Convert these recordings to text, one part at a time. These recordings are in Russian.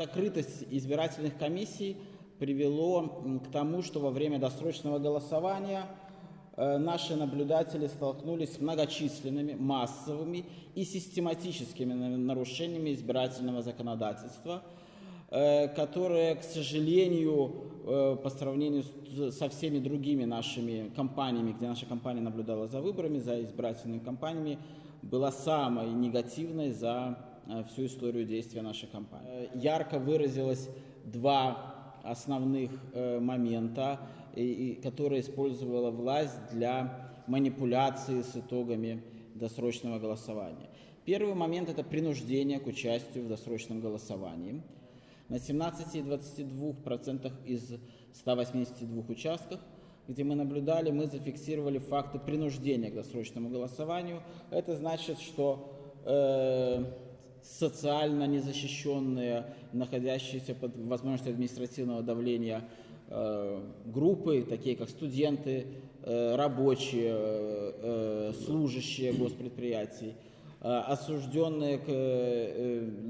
Закрытость избирательных комиссий привело к тому, что во время досрочного голосования э, наши наблюдатели столкнулись с многочисленными, массовыми и систематическими нарушениями избирательного законодательства, э, которые, к сожалению, э, по сравнению со всеми другими нашими компаниями, где наша компания наблюдала за выборами, за избирательными кампаниями, была самой негативной за всю историю действия нашей компании. Э, ярко выразилось два основных э, момента, которые использовала власть для манипуляции с итогами досрочного голосования. Первый момент – это принуждение к участию в досрочном голосовании. На 17,22% из 182 участках, где мы наблюдали, мы зафиксировали факты принуждения к досрочному голосованию. Это значит, что э, социально незащищенные, находящиеся под возможностью административного давления э, группы, такие как студенты, э, рабочие, э, служащие госпредприятий, осужденные к,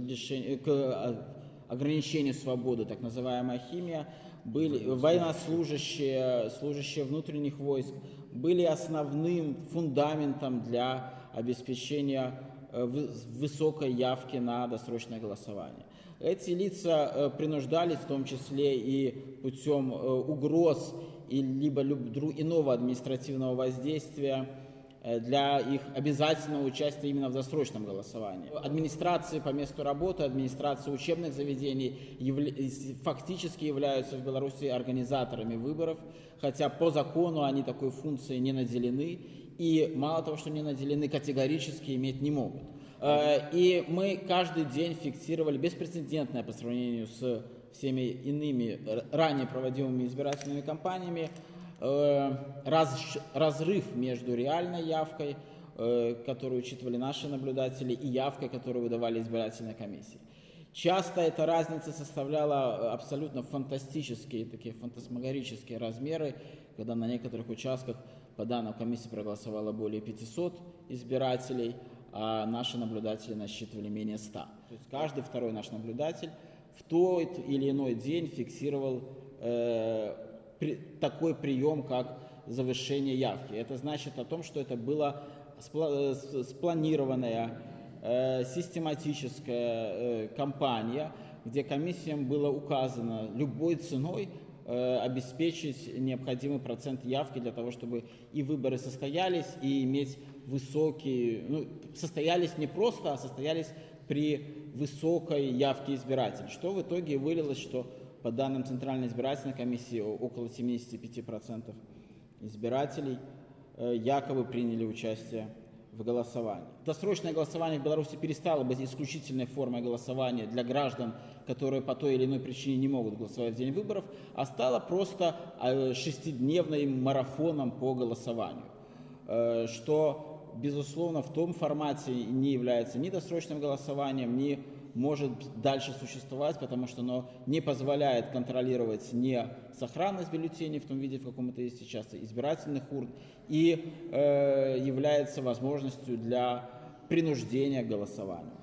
лишению, к ограничению свободы, так называемая химия, были военнослужащие, служащие внутренних войск, были основным фундаментом для обеспечения Э, высокой явки на досрочное голосование. Эти лица э, принуждались, в том числе и путем э, угроз и либо иного административного воздействия для их обязательного участия именно в досрочном голосовании. Администрации по месту работы, администрации учебных заведений фактически являются в Беларуси организаторами выборов, хотя по закону они такой функцией не наделены и мало того, что не наделены, категорически иметь не могут. Э, и мы каждый день фиксировали беспрецедентное по сравнению с всеми иными ранее проводимыми избирательными кампаниями э, раз, разрыв между реальной явкой, э, которую учитывали наши наблюдатели, и явкой, которую выдавали избирательные комиссии. Часто эта разница составляла абсолютно фантастические, такие фантасмагорические размеры, когда на некоторых участках по данным комиссии проголосовало более 500 избирателей, а наши наблюдатели насчитывали менее 100. То есть каждый второй наш наблюдатель в тот или иной день фиксировал э, при, такой прием, как завышение явки. Это значит о том, что это была спла спланированная э, систематическая э, кампания, где комиссиям было указано любой ценой Э, обеспечить необходимый процент явки для того, чтобы и выборы состоялись, и иметь высокие, ну, состоялись не просто, а состоялись при высокой явке избирателей, что в итоге вылилось, что по данным Центральной избирательной комиссии около 75% избирателей э, якобы приняли участие в голосовании. Досрочное голосование в Беларуси перестало быть исключительной формой голосования для граждан, которые по той или иной причине не могут голосовать в день выборов, а стало просто э, шестидневным марафоном по голосованию, э, что, безусловно, в том формате не является ни досрочным голосованием, ни может дальше существовать, потому что оно не позволяет контролировать не сохранность бюллетеней в том виде, в каком это есть сейчас, избирательных урн, и э, является возможностью для принуждения к голосованию.